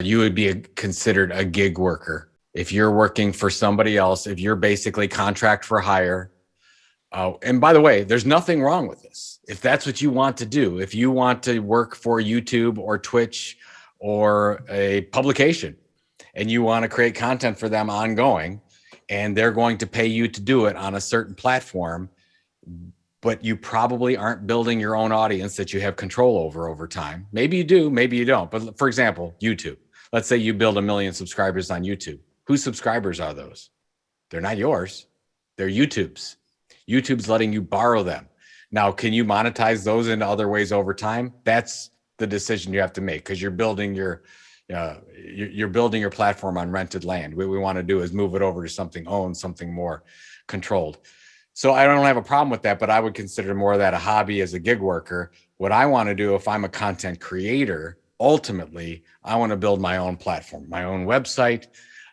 you would be a, considered a gig worker. If you're working for somebody else, if you're basically contract for hire. Uh, and by the way, there's nothing wrong with this. If that's what you want to do, if you want to work for YouTube or Twitch or a publication and you want to create content for them ongoing and they're going to pay you to do it on a certain platform, but you probably aren't building your own audience that you have control over over time. Maybe you do, maybe you don't. But for example, YouTube. Let's say you build a million subscribers on YouTube. Whose subscribers are those? They're not yours. They're YouTube's. YouTube's letting you borrow them. Now, can you monetize those in other ways over time? That's the decision you have to make because you're building your uh, you're building your platform on rented land. What we want to do is move it over to something owned, something more controlled. So I don't have a problem with that, but I would consider more of that a hobby as a gig worker. What I want to do if I'm a content creator, ultimately, I want to build my own platform, my own website,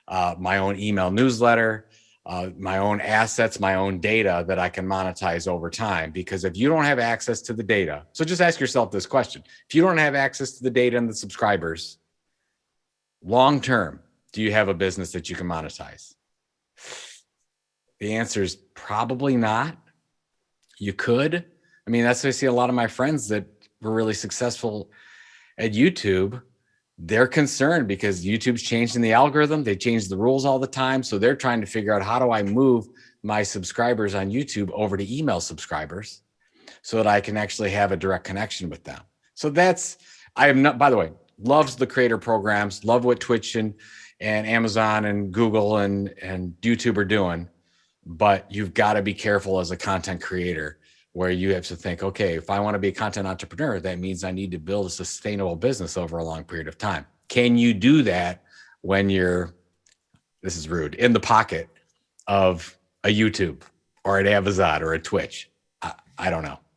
uh, my own email newsletter, uh, my own assets, my own data that I can monetize over time. Because if you don't have access to the data, so just ask yourself this question. If you don't have access to the data and the subscribers, long term, do you have a business that you can monetize? The answer is probably not. You could. I mean, that's what I see a lot of my friends that were really successful at YouTube they're concerned because YouTube's changing the algorithm. They change the rules all the time. So they're trying to figure out how do I move my subscribers on YouTube over to email subscribers so that I can actually have a direct connection with them. So that's, I am not, by the way, loves the creator programs, love what Twitch and, and Amazon and Google and, and YouTube are doing, but you've got to be careful as a content creator where you have to think, okay, if I want to be a content entrepreneur, that means I need to build a sustainable business over a long period of time. Can you do that when you're, this is rude, in the pocket of a YouTube or an Amazon or a Twitch? I, I don't know.